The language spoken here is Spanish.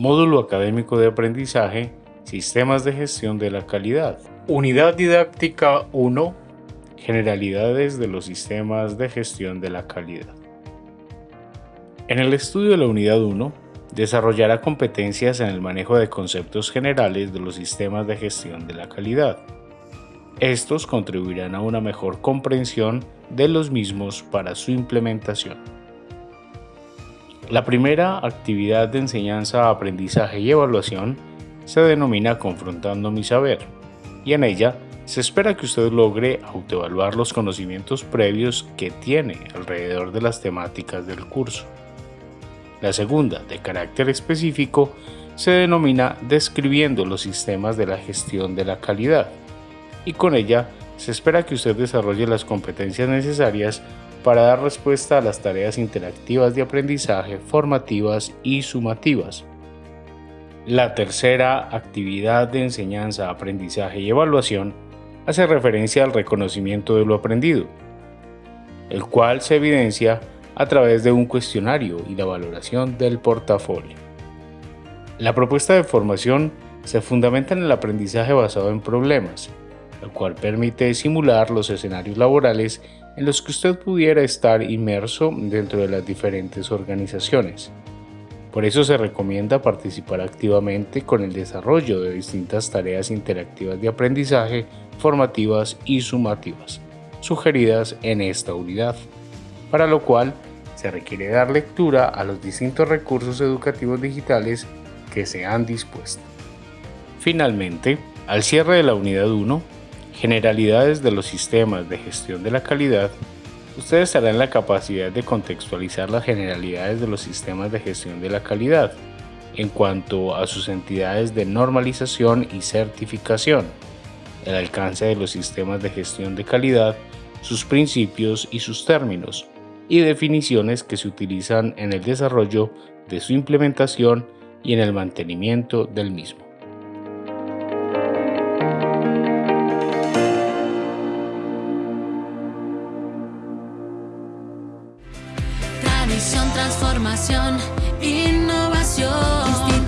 Módulo Académico de Aprendizaje, Sistemas de Gestión de la Calidad. Unidad Didáctica 1, Generalidades de los Sistemas de Gestión de la Calidad. En el estudio de la Unidad 1, desarrollará competencias en el manejo de conceptos generales de los sistemas de gestión de la calidad. Estos contribuirán a una mejor comprensión de los mismos para su implementación. La primera actividad de enseñanza, aprendizaje y evaluación se denomina Confrontando mi saber, y en ella se espera que usted logre autoevaluar los conocimientos previos que tiene alrededor de las temáticas del curso. La segunda, de carácter específico, se denomina Describiendo los sistemas de la gestión de la calidad, y con ella se espera que usted desarrolle las competencias necesarias para dar respuesta a las tareas interactivas de aprendizaje, formativas y sumativas. La tercera actividad de enseñanza, aprendizaje y evaluación hace referencia al reconocimiento de lo aprendido, el cual se evidencia a través de un cuestionario y la valoración del portafolio. La propuesta de formación se fundamenta en el aprendizaje basado en problemas, el cual permite simular los escenarios laborales en los que usted pudiera estar inmerso dentro de las diferentes organizaciones. Por eso se recomienda participar activamente con el desarrollo de distintas tareas interactivas de aprendizaje, formativas y sumativas, sugeridas en esta unidad, para lo cual se requiere dar lectura a los distintos recursos educativos digitales que se han dispuesto. Finalmente, al cierre de la unidad 1, generalidades de los sistemas de gestión de la calidad, usted estará en la capacidad de contextualizar las generalidades de los sistemas de gestión de la calidad en cuanto a sus entidades de normalización y certificación, el alcance de los sistemas de gestión de calidad, sus principios y sus términos, y definiciones que se utilizan en el desarrollo de su implementación y en el mantenimiento del mismo. Transformación, innovación.